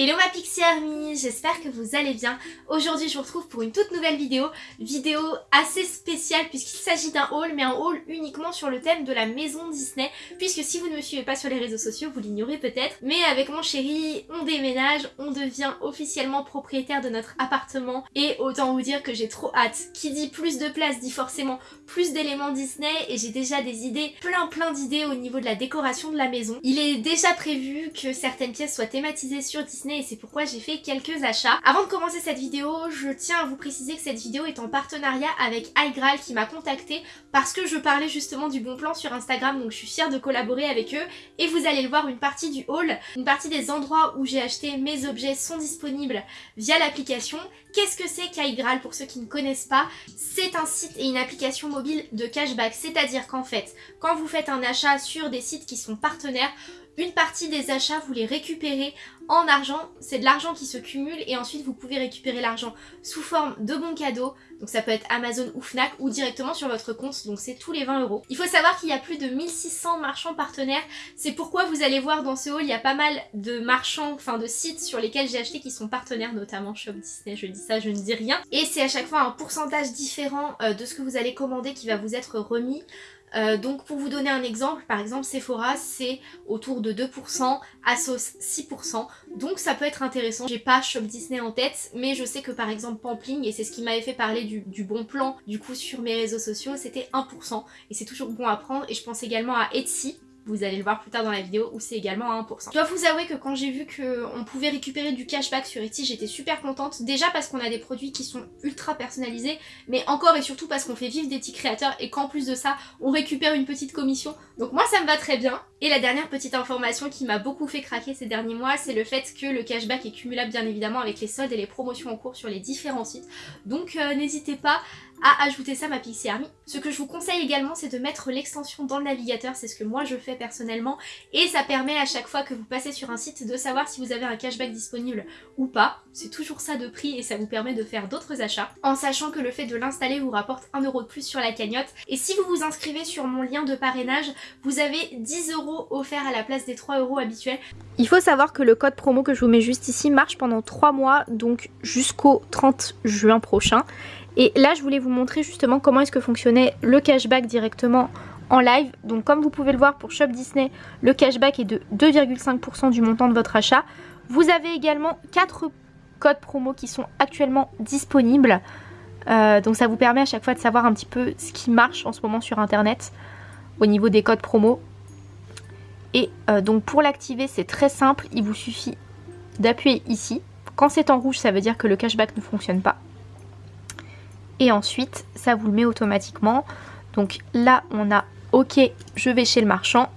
Hello ma Pixie Army, j'espère que vous allez bien. Aujourd'hui je vous retrouve pour une toute nouvelle vidéo, vidéo assez spéciale puisqu'il s'agit d'un haul, mais un haul uniquement sur le thème de la maison Disney, puisque si vous ne me suivez pas sur les réseaux sociaux, vous l'ignorez peut-être, mais avec mon chéri, on déménage, on devient officiellement propriétaire de notre appartement, et autant vous dire que j'ai trop hâte. Qui dit plus de place dit forcément plus d'éléments Disney, et j'ai déjà des idées, plein plein d'idées au niveau de la décoration de la maison. Il est déjà prévu que certaines pièces soient thématisées sur Disney et c'est pourquoi j'ai fait quelques achats. Avant de commencer cette vidéo, je tiens à vous préciser que cette vidéo est en partenariat avec iGral qui m'a contacté parce que je parlais justement du bon plan sur Instagram donc je suis fière de collaborer avec eux et vous allez le voir une partie du haul, une partie des endroits où j'ai acheté mes objets sont disponibles via l'application. Qu'est-ce que c'est qu'iGral pour ceux qui ne connaissent pas? C'est un site et une application mobile de cashback, c'est-à-dire qu'en fait, quand vous faites un achat sur des sites qui sont partenaires, une partie des achats, vous les récupérez en argent. C'est de l'argent qui se cumule et ensuite vous pouvez récupérer l'argent sous forme de bons cadeaux. Donc ça peut être Amazon ou Fnac ou directement sur votre compte. Donc c'est tous les 20 euros. Il faut savoir qu'il y a plus de 1600 marchands partenaires. C'est pourquoi vous allez voir dans ce haul, il y a pas mal de marchands, enfin de sites sur lesquels j'ai acheté qui sont partenaires, notamment Shop Disney. Je dis ça, je ne dis rien. Et c'est à chaque fois un pourcentage différent euh, de ce que vous allez commander qui va vous être remis. Euh, donc pour vous donner un exemple, par exemple Sephora c'est autour de 2%, Asos 6%, donc ça peut être intéressant. J'ai pas Shop Disney en tête, mais je sais que par exemple Pampling, et c'est ce qui m'avait fait parler du, du, bon plan du coup sur mes réseaux sociaux, c'était 1%, et c'est toujours bon à prendre, et je pense également à Etsy, vous allez le voir plus tard dans la vidéo, où c'est également à 1%. Je dois vous avouer que quand j'ai vu qu'on pouvait récupérer du cashback sur Etsy, j'étais super contente. Déjà parce qu'on a des produits qui sont ultra personnalisés, mais encore et surtout parce qu'on fait vivre des petits créateurs et qu'en plus de ça, on récupère une petite commission. Donc moi ça me va très bien. Et la dernière petite information qui m'a beaucoup fait craquer ces derniers mois, c'est le fait que le cashback est cumulable bien évidemment avec les soldes et les promotions en cours sur les différents sites. Donc euh, n'hésitez pas à ajouter ça ma Pixie Army. Ce que je vous conseille également c'est de mettre l'extension dans le navigateur, c'est ce que moi je fais personnellement et ça permet à chaque fois que vous passez sur un site de savoir si vous avez un cashback disponible ou pas. C'est toujours ça de prix et ça vous permet de faire d'autres achats en sachant que le fait de l'installer vous rapporte 1€ de plus sur la cagnotte et si vous vous inscrivez sur mon lien de parrainage vous avez 10 euros offerts à la place des 3 euros habituels. Il faut savoir que le code promo que je vous mets juste ici marche pendant 3 mois donc jusqu'au 30 juin prochain et là, je voulais vous montrer justement comment est-ce que fonctionnait le cashback directement en live. Donc comme vous pouvez le voir pour Shop Disney, le cashback est de 2,5% du montant de votre achat. Vous avez également 4 codes promo qui sont actuellement disponibles. Euh, donc ça vous permet à chaque fois de savoir un petit peu ce qui marche en ce moment sur internet au niveau des codes promo. Et euh, donc pour l'activer c'est très simple, il vous suffit d'appuyer ici. Quand c'est en rouge ça veut dire que le cashback ne fonctionne pas et ensuite ça vous le met automatiquement. Donc là on a ok je vais chez le marchand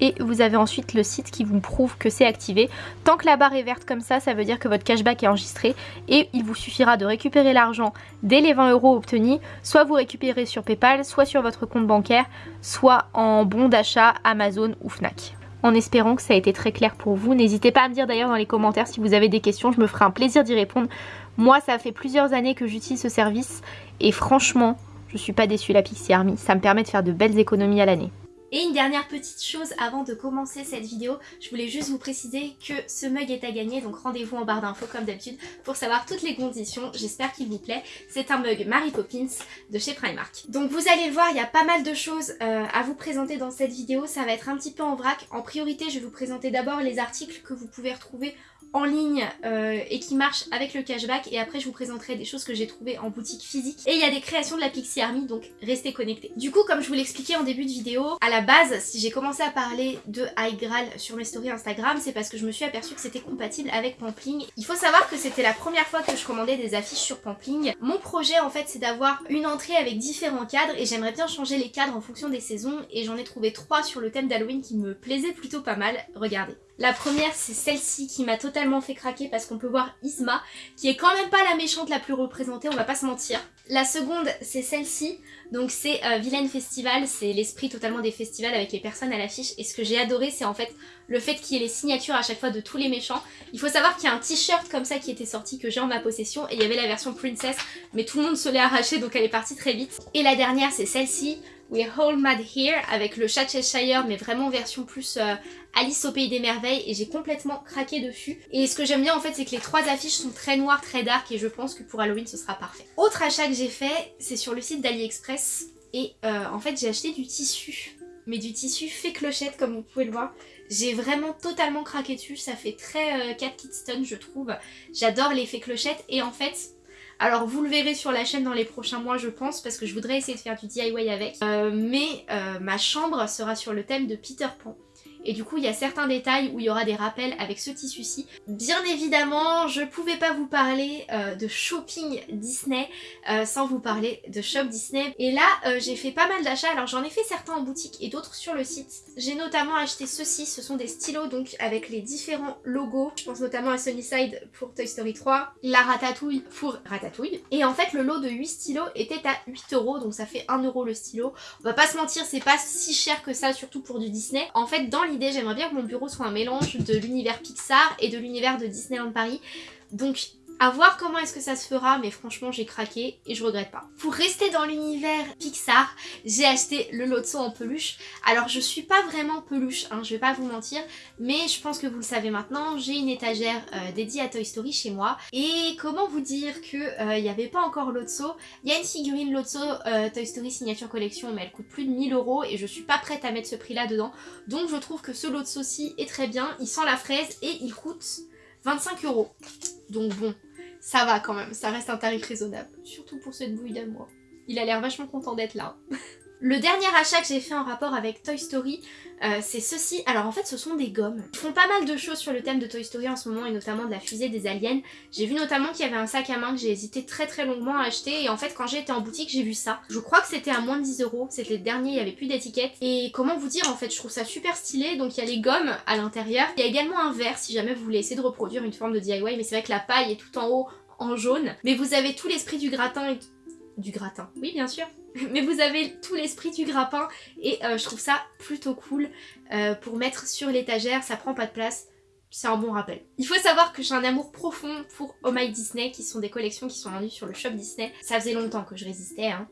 et vous avez ensuite le site qui vous prouve que c'est activé. Tant que la barre est verte comme ça, ça veut dire que votre cashback est enregistré et il vous suffira de récupérer l'argent dès les 20 euros obtenus, soit vous récupérez sur Paypal, soit sur votre compte bancaire, soit en bon d'achat Amazon ou Fnac en espérant que ça a été très clair pour vous. N'hésitez pas à me dire d'ailleurs dans les commentaires si vous avez des questions, je me ferai un plaisir d'y répondre. Moi, ça fait plusieurs années que j'utilise ce service et franchement, je suis pas déçue la Pixie Army. Ça me permet de faire de belles économies à l'année. Et une dernière petite chose avant de commencer cette vidéo, je voulais juste vous préciser que ce mug est à gagner, donc rendez-vous en barre d'infos comme d'habitude pour savoir toutes les conditions, j'espère qu'il vous plaît. C'est un mug Mary Poppins de chez Primark. Donc vous allez le voir, il y a pas mal de choses euh, à vous présenter dans cette vidéo, ça va être un petit peu en vrac. En priorité, je vais vous présenter d'abord les articles que vous pouvez retrouver en ligne euh, et qui marche avec le cashback et après je vous présenterai des choses que j'ai trouvées en boutique physique et il y a des créations de la Pixie Army donc restez connectés. Du coup comme je vous l'expliquais en début de vidéo, à la base si j'ai commencé à parler de High Grail sur mes stories Instagram c'est parce que je me suis aperçue que c'était compatible avec Pampling. Il faut savoir que c'était la première fois que je commandais des affiches sur Pampling. Mon projet en fait c'est d'avoir une entrée avec différents cadres et j'aimerais bien changer les cadres en fonction des saisons et j'en ai trouvé trois sur le thème d'Halloween qui me plaisaient plutôt pas mal. Regardez. La première c'est celle-ci qui m'a totalement fait craquer parce qu'on peut voir Isma qui est quand même pas la méchante la plus représentée, on va pas se mentir. La seconde c'est celle-ci, donc c'est euh, Vilaine Festival, c'est l'esprit totalement des festivals avec les personnes à l'affiche et ce que j'ai adoré c'est en fait le fait qu'il y ait les signatures à chaque fois de tous les méchants. Il faut savoir qu'il y a un t-shirt comme ça qui était sorti que j'ai en ma possession et il y avait la version Princess mais tout le monde se l'est arraché donc elle est partie très vite. Et la dernière c'est celle-ci, We're All Mad Here avec le chat Cheshire mais vraiment version plus euh, Alice au Pays des Merveilles et j'ai complètement craqué dessus. Et ce que j'aime bien en fait c'est que les trois affiches sont très noires, très dark et je pense que pour Halloween ce sera parfait. Autre achat que j'ai fait, c'est sur le site d'AliExpress et euh, en fait j'ai acheté du tissu. Mais du tissu fait clochette comme vous pouvez le voir. J'ai vraiment totalement craqué dessus, ça fait très euh, Cat Kidston je trouve. J'adore l'effet clochette et en fait alors vous le verrez sur la chaîne dans les prochains mois je pense parce que je voudrais essayer de faire du DIY avec. Euh, mais euh, ma chambre sera sur le thème de Peter Pan. Et du coup, il y a certains détails où il y aura des rappels avec ce tissu-ci. Bien évidemment, je pouvais pas vous parler euh, de shopping Disney euh, sans vous parler de shop Disney. Et là, euh, j'ai fait pas mal d'achats. Alors j'en ai fait certains en boutique et d'autres sur le site. J'ai notamment acheté ceci. Ce sont des stylos donc avec les différents logos. Je pense notamment à Sunnyside pour Toy Story 3, la Ratatouille pour Ratatouille. Et en fait, le lot de 8 stylos était à 8 euros. Donc ça fait 1 euro le stylo. On va pas se mentir, c'est pas si cher que ça, surtout pour du Disney. En fait, dans l'idée, j'aimerais bien que mon bureau soit un mélange de l'univers Pixar et de l'univers de Disneyland Paris. Donc à voir comment est-ce que ça se fera, mais franchement j'ai craqué et je regrette pas. Pour rester dans l'univers Pixar, j'ai acheté le Lotso en peluche. Alors je suis pas vraiment peluche, hein, je vais pas vous mentir, mais je pense que vous le savez maintenant, j'ai une étagère euh, dédiée à Toy Story chez moi. Et comment vous dire que euh, il n'y avait pas encore Lotso? Il y a une figurine Lotso euh, Toy Story Signature Collection, mais elle coûte plus de 1000 euros et je suis pas prête à mettre ce prix là dedans. Donc je trouve que ce Lotso-ci est très bien, il sent la fraise et il coûte 25 euros. Donc bon, ça va quand même, ça reste un tarif raisonnable. Surtout pour cette bouille d'amour. Il a l'air vachement content d'être là. Le dernier achat que j'ai fait en rapport avec Toy Story, euh, c'est ceci. Alors en fait ce sont des gommes. Ils font pas mal de choses sur le thème de Toy Story en ce moment et notamment de la fusée des aliens. J'ai vu notamment qu'il y avait un sac à main que j'ai hésité très très longuement à acheter et en fait quand j'ai été en boutique j'ai vu ça. Je crois que c'était à moins de 10 euros, c'était le dernier, il y avait plus d'étiquette. Et comment vous dire en fait, je trouve ça super stylé. Donc il y a les gommes à l'intérieur. Il y a également un verre si jamais vous voulez essayer de reproduire une forme de DIY mais c'est vrai que la paille est tout en haut en jaune. Mais vous avez tout l'esprit du gratin et du gratin. Oui, bien sûr. Mais vous avez tout l'esprit du grappin et euh, je trouve ça plutôt cool euh, pour mettre sur l'étagère, ça prend pas de place. C'est un bon rappel. Il faut savoir que j'ai un amour profond pour Oh My Disney, qui sont des collections qui sont vendues sur le shop Disney. Ça faisait longtemps que je résistais. Hein.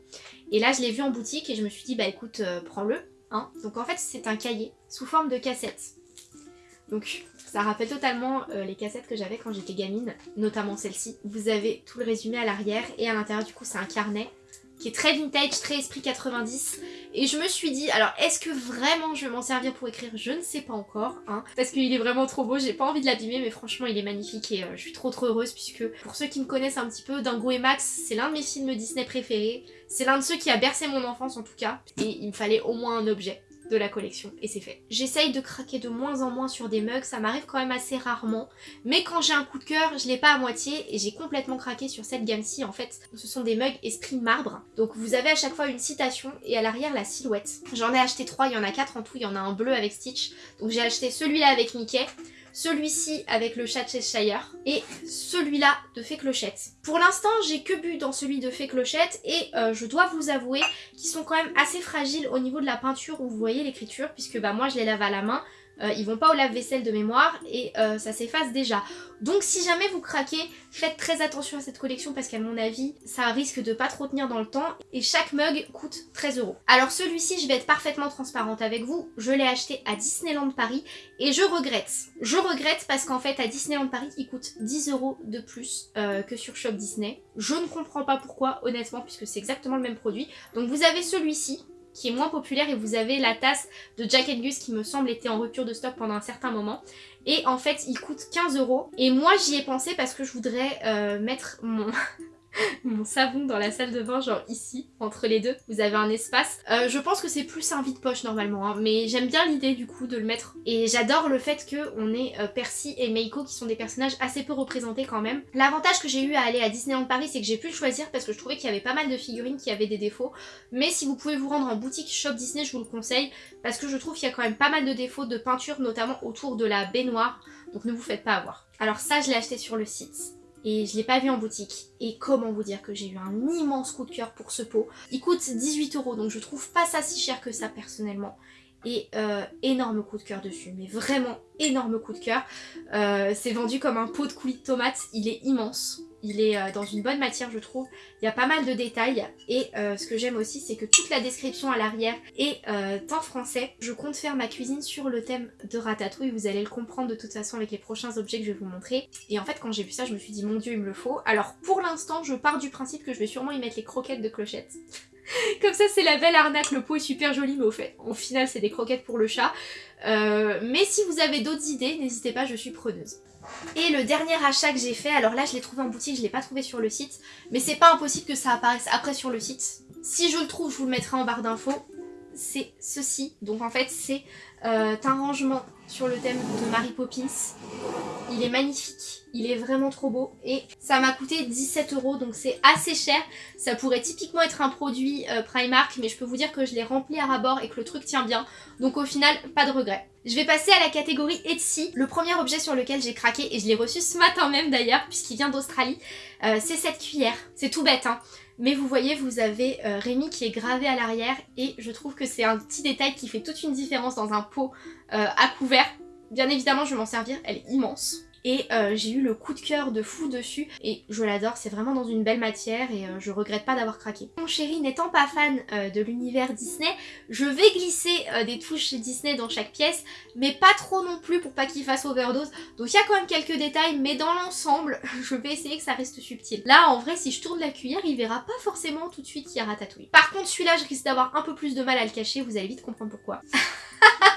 Et là, je l'ai vu en boutique et je me suis dit, bah écoute, euh, prends-le. Hein. Donc en fait, c'est un cahier sous forme de cassette. Donc ça rappelle totalement les cassettes que j'avais quand j'étais gamine, notamment celle-ci. Vous avez tout le résumé à l'arrière et à l'intérieur du coup c'est un carnet qui est très vintage, très esprit 90. Et je me suis dit, alors est-ce que vraiment je vais m'en servir pour écrire? Je ne sais pas encore, hein, parce qu'il est vraiment trop beau, j'ai pas envie de l'abîmer, mais franchement il est magnifique et euh, je suis trop trop heureuse puisque pour ceux qui me connaissent un petit peu, Dingo et Max, c'est l'un de mes films Disney préférés, c'est l'un de ceux qui a bercé mon enfance en tout cas, et il me fallait au moins un objet de la collection. Et c'est fait. J'essaye de craquer de moins en moins sur des mugs, ça m'arrive quand même assez rarement, mais quand j'ai un coup de cœur, je l'ai pas à moitié et j'ai complètement craqué sur cette gamme-ci. En fait. Ce sont des mugs esprit marbre, donc vous avez à chaque fois une citation et à l'arrière la silhouette. J'en ai acheté trois, il y en a quatre en tout, il y en a un bleu avec Stitch, donc j'ai acheté celui-là avec Mickey, celui-ci avec le chat Cheshire et celui-là de Fée Clochette. Pour l'instant, j'ai que bu dans celui de Fée Clochette et euh, je dois vous avouer qu'ils sont quand même assez fragiles au niveau de la peinture où vous voyez l'écriture puisque bah moi je les lave à la main euh, ils vont pas au lave-vaisselle de mémoire et euh, ça s'efface déjà. Donc si jamais vous craquez, faites très attention à cette collection parce qu'à mon avis, ça risque de pas trop tenir dans le temps et chaque mug coûte 13 euros. Alors celui-ci, je vais être parfaitement transparente avec vous, je l'ai acheté à Disneyland Paris et je regrette. Je regrette parce qu'en fait à Disneyland Paris, il coûte 10 euros de plus euh, que sur Shop Disney. Je ne comprends pas pourquoi, honnêtement, puisque c'est exactement le même produit. Donc vous avez celui-ci, qui est moins populaire et vous avez la tasse de Jack Gus qui me semble était en rupture de stock pendant un certain moment. Et en fait il coûte 15 euros. Et moi j'y ai pensé parce que je voudrais euh, mettre mon mon savon dans la salle de bain, genre ici, entre les deux, vous avez un espace. Euh, je pense que c'est plus un vide-poche normalement, hein, mais j'aime bien l'idée du coup de le mettre. Et j'adore le fait qu'on ait euh, Percy et Meiko qui sont des personnages assez peu représentés quand même. L'avantage que j'ai eu à aller à Disneyland Paris, c'est que j'ai pu le choisir parce que je trouvais qu'il y avait pas mal de figurines qui avaient des défauts. Mais si vous pouvez vous rendre en boutique Shop Disney, je vous le conseille, parce que je trouve qu'il y a quand même pas mal de défauts de peinture, notamment autour de la baignoire, donc ne vous faites pas avoir. Alors ça, je l'ai acheté sur le site et je l'ai pas vu en boutique. Et comment vous dire que j'ai eu un immense coup de cœur pour ce pot. Il coûte 18 euros donc je trouve pas ça si cher que ça personnellement. Et euh, énorme coup de cœur dessus, mais vraiment énorme coup de cœur. Euh, c'est vendu comme un pot de coulis de tomates, il est immense. Il est euh, dans une bonne matière je trouve, il y a pas mal de détails et euh, ce que j'aime aussi c'est que toute la description à l'arrière est euh, en français. Je compte faire ma cuisine sur le thème de ratatouille, vous allez le comprendre de toute façon avec les prochains objets que je vais vous montrer. Et en fait quand j'ai vu ça je me suis dit mon dieu il me le faut. Alors pour l'instant je pars du principe que je vais sûrement y mettre les croquettes de clochette. Comme ça c'est la belle arnaque, le pot est super joli mais au fait, au final c'est des croquettes pour le chat. mais si vous avez d'autres idées, n'hésitez pas, je suis preneuse. Et le dernier achat que j'ai fait, alors là je l'ai trouvé en boutique, je l'ai pas trouvé sur le site, mais c'est pas impossible que ça apparaisse après sur le site. Si je le trouve, je vous le mettrai en barre d'infos. C'est ceci, donc en fait c'est euh, un rangement sur le thème de Mary Poppins. Il est magnifique, il est vraiment trop beau et ça m'a coûté 17 euros donc c'est assez cher. Ça pourrait typiquement être un produit euh, Primark mais je peux vous dire que je l'ai rempli à rabord et que le truc tient bien. Donc au final, pas de regret. Je vais passer à la catégorie Etsy. Le premier objet sur lequel j'ai craqué, et je l'ai reçu ce matin même d'ailleurs, puisqu'il vient d'Australie, euh, c'est cette cuillère. C'est tout bête, hein. Mais vous voyez, vous avez euh, Rémi qui est gravé à l'arrière, et je trouve que c'est un petit détail qui fait toute une différence dans un pot euh, à couvert. Bien évidemment, je vais m'en servir, elle est immense et euh, j'ai eu le coup de cœur de fou dessus et je l'adore, c'est vraiment dans une belle matière et euh, je regrette pas d'avoir craqué. Mon chéri n'étant pas fan de l'univers Disney, je vais glisser des touches Disney dans chaque pièce mais pas trop non plus pour pas qu'il fasse overdose donc il y a quand même quelques détails mais dans l'ensemble je vais essayer que ça reste subtil. Là en vrai si je tourne la cuillère il verra pas forcément tout de suite qu'il y a ratatouille. Par contre celui-là je risque d'avoir un peu plus de mal à le cacher, vous allez vite comprendre pourquoi.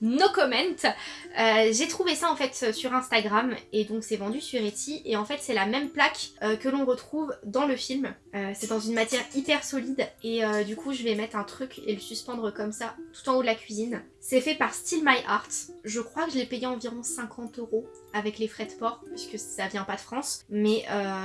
no comment. Euh, j'ai trouvé ça en fait sur Instagram et donc c'est vendu sur Etsy et en fait c'est la même plaque euh, que l'on retrouve dans le film. Euh, c'est dans une matière hyper solide et du coup je vais mettre un truc et le suspendre comme ça tout en haut de la cuisine. C'est fait par Still My Art. Je crois que je l'ai payé environ 50 euros avec les frais de port puisque ça vient pas de France mais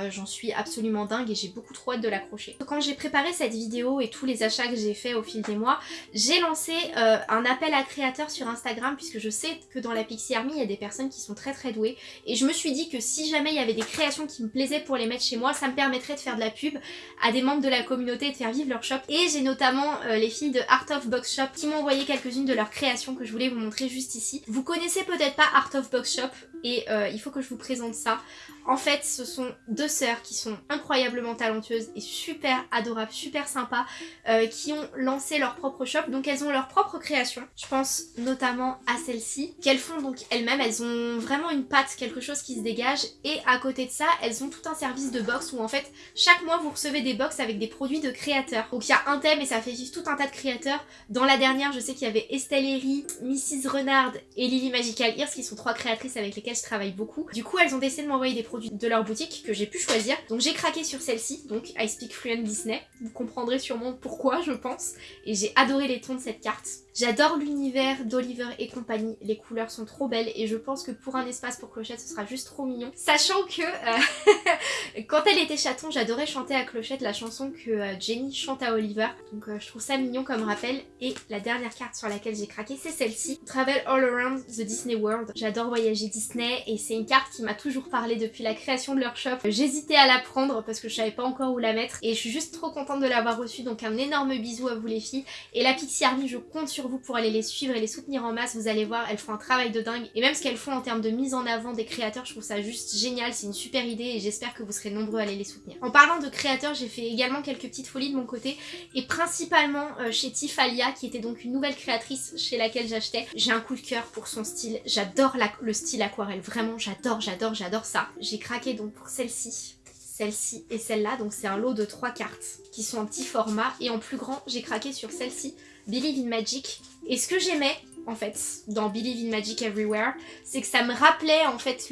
j'en suis absolument dingue et j'ai beaucoup trop hâte de l'accrocher. Quand j'ai préparé cette vidéo et tous les achats que j'ai fait au fil des mois, j'ai lancé un appel à créateurs sur Instagram puisque je sais que dans la Pixie Army il y a des personnes qui sont très très douées et je me suis dit que si jamais il y avait des créations qui me plaisaient pour les mettre chez moi ça me permettrait de faire de la pub à des membres de la communauté et de faire vivre leur shop et j'ai notamment euh, les filles de Art of Box Shop qui m'ont envoyé quelques-unes de leurs créations que je voulais vous montrer juste ici. Vous connaissez peut-être pas Art of Box Shop et euh, il faut que je vous présente ça. En fait, ce sont deux sœurs qui sont incroyablement talentueuses et super adorables, super sympas, euh, qui ont lancé leur propre shop. Donc elles ont leur propre création. Je pense notamment à celle-ci, qu'elles font donc elles-mêmes. Elles ont vraiment une patte, quelque chose qui se dégage. Et à côté de ça, elles ont tout un service de box où en fait, chaque mois, vous recevez des box avec des produits de créateurs. Donc il y a un thème et ça fait vivre tout un tas de créateurs. Dans la dernière, je sais qu'il y avait Estelle Herry, Mrs Renard et Lily Magical Ears qui sont trois créatrices avec lesquelles je travaille beaucoup. Du coup, elles ont décidé de m'envoyer des produits de leur boutique que j'ai pu choisir. Donc j'ai craqué sur celle-ci, donc I Speak Fluent Disney. Vous comprendrez sûrement pourquoi, je pense. Et j'ai adoré les tons de cette carte. J'adore l'univers d'Oliver et compagnie, les couleurs sont trop belles et je pense que pour un espace pour Clochette ce sera juste trop mignon. Sachant que euh, quand elle était chaton j'adorais chanter à Clochette la chanson que euh, Jenny chante à Oliver donc euh, je trouve ça mignon comme rappel et la dernière carte sur laquelle j'ai craqué c'est celle-ci Travel All Around the Disney World. J'adore voyager Disney et c'est une carte qui m'a toujours parlé depuis la création de leur shop. J'hésitais à la prendre parce que je savais pas encore où la mettre et je suis juste trop contente de l'avoir reçue donc un énorme bisou à vous les filles et la Pixie Army je compte sur vous pour aller les suivre et les soutenir en masse. Vous allez voir, elles font un travail de dingue. Et même ce qu'elles font en termes de mise en avant des créateurs, je trouve ça juste génial. C'est une super idée et j'espère que vous serez nombreux à aller les soutenir. En parlant de créateurs, j'ai fait également quelques petites folies de mon côté. Et principalement euh, chez Tifalia, qui était donc une nouvelle créatrice chez laquelle j'achetais. J'ai un coup de cœur pour son style. J'adore le style aquarelle. Vraiment, j'adore, j'adore, j'adore ça. J'ai craqué donc pour celle-ci celle-ci et celle-là. Donc c'est un lot de trois cartes qui sont en petit format. Et en plus grand, j'ai craqué sur celle-ci, Believe in Magic. Et ce que j'aimais en fait dans Believe in Magic Everywhere, c'est que ça me rappelait en fait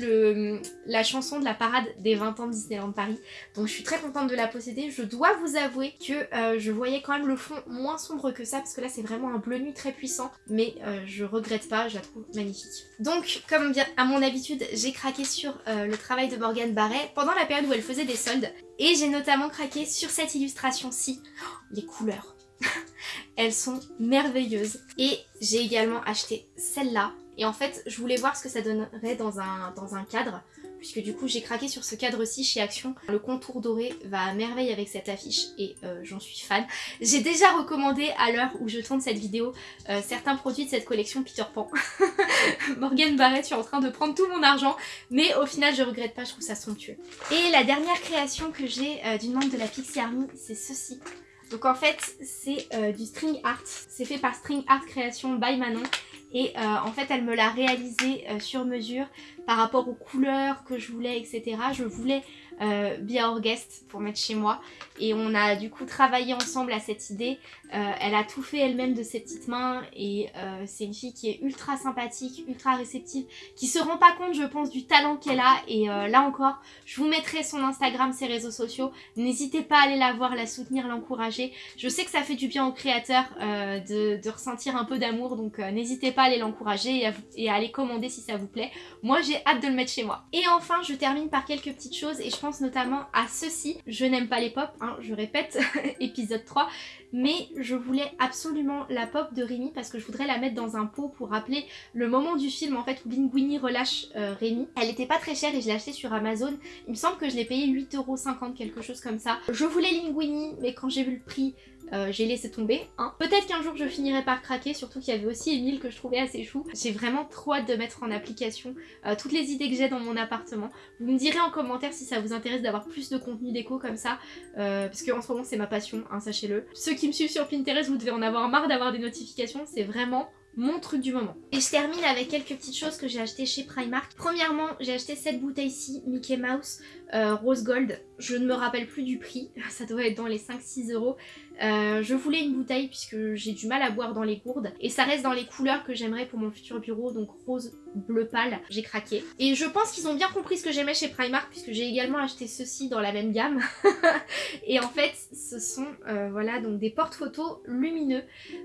la chanson de la parade des 20 ans de Disneyland Paris. Donc je suis très contente de la posséder. Je dois vous avouer que euh, je voyais quand même le fond moins sombre que ça parce que là c'est vraiment un bleu nuit très puissant. Mais euh, je regrette pas, je la trouve magnifique. Donc comme bien à mon habitude, j'ai craqué sur euh, le travail de Morgane Barret pendant la période où elle faisait des soldes. Et j'ai notamment craqué sur cette illustration-ci. Oh, les couleurs elles sont merveilleuses. Et j'ai également acheté celle-là. Et en fait, je voulais voir ce que ça donnerait dans un, cadre. puisque du coup j'ai craqué sur ce cadre-ci chez Action. Le contour doré va à merveille avec cette affiche et euh, j'en suis fan. J'ai déjà recommandé à l'heure où je tourne cette vidéo euh, certains produits de cette collection Peter Pan. Morgan Barrett, je suis en train de prendre tout mon argent, mais au final je regrette pas, je trouve ça somptueux. Et la dernière création que j'ai euh, d'une membre de la Pixie Army, c'est ceci. Donc en fait, c'est du string art. C'est fait par String Art Création by Manon. Et euh, en fait, elle me l'a réalisé euh, sur mesure par rapport aux couleurs que je voulais, etc. Je voulais euh, Be Guest pour mettre chez moi. Et on a du coup travaillé ensemble à cette idée. Euh, elle a tout fait elle-même de ses petites mains et euh, c'est une fille qui est ultra sympathique, ultra réceptive, qui se rend pas compte je pense du talent qu'elle a et euh, là encore je vous mettrai son Instagram, ses réseaux sociaux. N'hésitez pas à aller la voir, la soutenir, l'encourager. Je sais que ça fait du bien aux créateurs de, de, ressentir un peu d'amour donc n'hésitez pas à aller l'encourager et, et, à aller commander si ça vous plaît. Moi j'ai hâte de le mettre chez moi. Et enfin je termine par quelques petites choses et je pense notamment à ceci. Je n'aime pas les pop, hein, je répète, épisode 3, mais je voulais absolument la pop de Rémi parce que je voudrais la mettre dans un pot pour rappeler le moment du film en fait où Linguini relâche euh, Rémi. Elle était pas très chère et je l'ai achetée sur Amazon. Il me semble que je l'ai payé 8,50€ quelque chose comme ça. Je voulais Linguini mais quand j'ai vu le prix euh, j'ai laissé tomber. Hein. Peut-être qu'un jour je finirai par craquer, surtout qu'il y avait aussi Emile que je trouvais assez chou. J'ai vraiment trop hâte de mettre en application euh, toutes les idées que j'ai dans mon appartement. Vous me direz en commentaire si ça vous intéresse d'avoir plus de contenu déco comme ça, parce qu'en ce moment c'est ma passion, hein, sachez-le. Ceux qui me suivent sur Pinterest, vous devez en avoir marre d'avoir des notifications, c'est vraiment mon truc du moment. Et je termine avec quelques petites choses que j'ai achetées chez Primark. Premièrement, j'ai acheté cette bouteille-ci, Mickey Mouse euh, Rose Gold. Je ne me rappelle plus du prix, ça doit être dans les 5-6 euros. Euh, je voulais une bouteille puisque j'ai du mal à boire dans les gourdes. Et ça reste dans les couleurs que j'aimerais pour mon futur bureau donc rose bleu pâle j'ai craqué. Et je pense qu'ils ont bien compris ce que j'aimais chez Primark puisque j'ai également acheté ceci dans la même gamme. Et en fait ce sont euh, voilà donc des porte-photos lumineux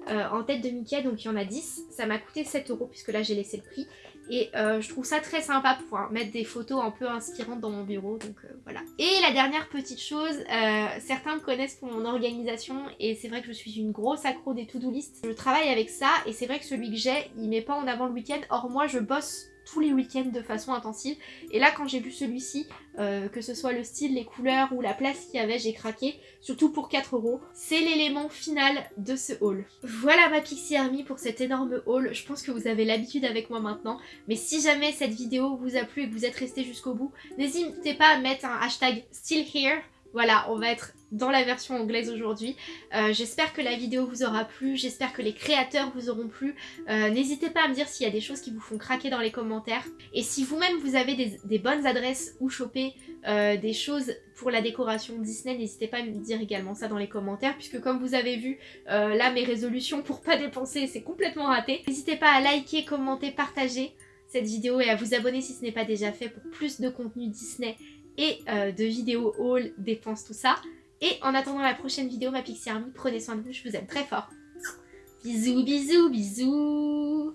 en tête de Mickey. Donc il y en a 10 ça m'a coûté 7 euros puisque là j'ai laissé le prix et euh, je trouve ça très sympa pour mettre des photos un peu inspirantes dans mon bureau, donc euh, voilà. Et la dernière petite chose, euh, certains me connaissent pour mon organisation et c'est vrai que je suis une grosse accro des to-do list. Je travaille avec ça et c'est vrai que celui que j'ai, il met pas en avant le week-end, or moi je bosse tous les week-ends de façon intensive. Et là, quand j'ai vu celui-ci, euh, que ce soit le style, les couleurs ou la place qu'il y avait, j'ai craqué. Surtout pour 4 euros. C'est l'élément final de ce haul. Voilà ma Pixie Army pour cet énorme haul. Je pense que vous avez l'habitude avec moi maintenant. Mais si jamais cette vidéo vous a plu et que vous êtes resté jusqu'au bout, n'hésitez pas à mettre un hashtag still here voilà, on va être dans la version anglaise aujourd'hui. Euh, j'espère que la vidéo vous aura plu, j'espère que les créateurs vous auront plu. Euh, n'hésitez pas à me dire s'il y a des choses qui vous font craquer dans les commentaires. Et si vous-même vous avez des, bonnes adresses où choper euh, des choses pour la décoration Disney, n'hésitez pas à me dire également ça dans les commentaires. Puisque comme vous avez vu, là mes résolutions pour pas dépenser c'est complètement raté. N'hésitez pas à liker, commenter, partager cette vidéo et à vous abonner si ce n'est pas déjà fait pour plus de contenu Disney et de vidéos haul, dépenses, tout ça. Et en attendant la prochaine vidéo, ma Pixie Army, prenez soin de vous, je vous aime très fort. Bisous, bisous, bisous